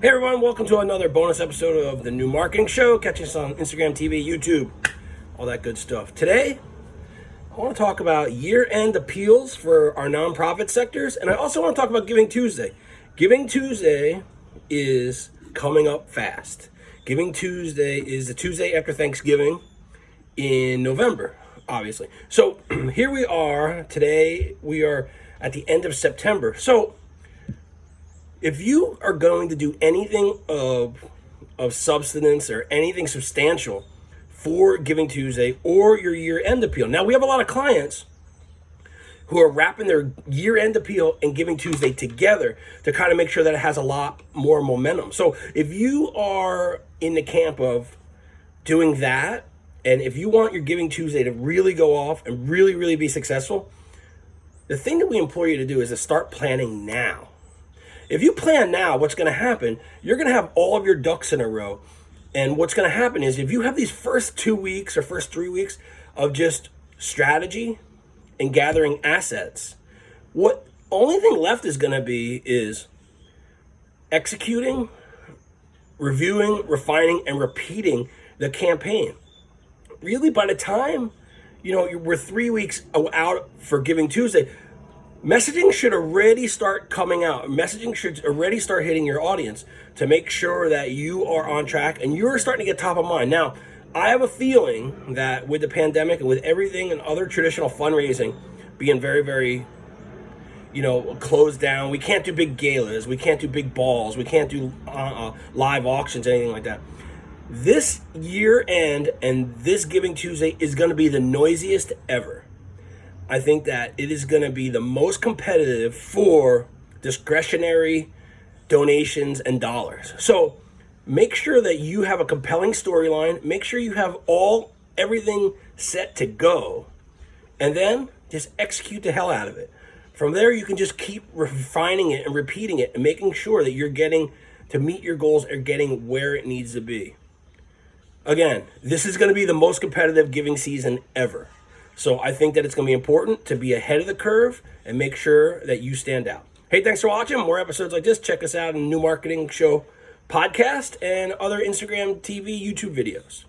Hey everyone, welcome to another bonus episode of the New Marketing Show. Catch us on Instagram, TV, YouTube, all that good stuff. Today, I want to talk about year-end appeals for our nonprofit sectors, and I also want to talk about Giving Tuesday. Giving Tuesday is coming up fast. Giving Tuesday is the Tuesday after Thanksgiving in November, obviously. So here we are. Today we are at the end of September. So if you are going to do anything of of substance or anything substantial for Giving Tuesday or your year end appeal. Now we have a lot of clients who are wrapping their year end appeal and Giving Tuesday together to kind of make sure that it has a lot more momentum. So if you are in the camp of doing that, and if you want your Giving Tuesday to really go off and really, really be successful, the thing that we implore you to do is to start planning now. If you plan now, what's going to happen, you're going to have all of your ducks in a row. And what's going to happen is if you have these first two weeks or first three weeks of just strategy and gathering assets, what only thing left is going to be is executing, reviewing, refining, and repeating the campaign. Really, by the time you know we're three weeks out for Giving Tuesday, messaging should already start coming out. Messaging should already start hitting your audience to make sure that you are on track and you're starting to get top of mind. Now, I have a feeling that with the pandemic and with everything and other traditional fundraising being very, very, you know, closed down, we can't do big galas, we can't do big balls, we can't do uh, uh, live auctions, anything like that. This year end and this Giving Tuesday is going to be the noisiest ever. I think that it is going to be the most competitive for discretionary donations and dollars. So make sure that you have a compelling storyline. Make sure you have all everything set to go. And then just execute the hell out of it. From there, you can just keep refining it and repeating it and making sure that you're getting to meet your goals or getting where it needs to be. Again, this is going to be the most competitive giving season ever. So I think that it's going to be important to be ahead of the curve and make sure that you stand out. Hey, thanks for watching. More episodes like this, check us out on New Marketing Show podcast and other Instagram, TV, YouTube videos.